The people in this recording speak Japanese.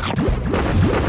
フッ!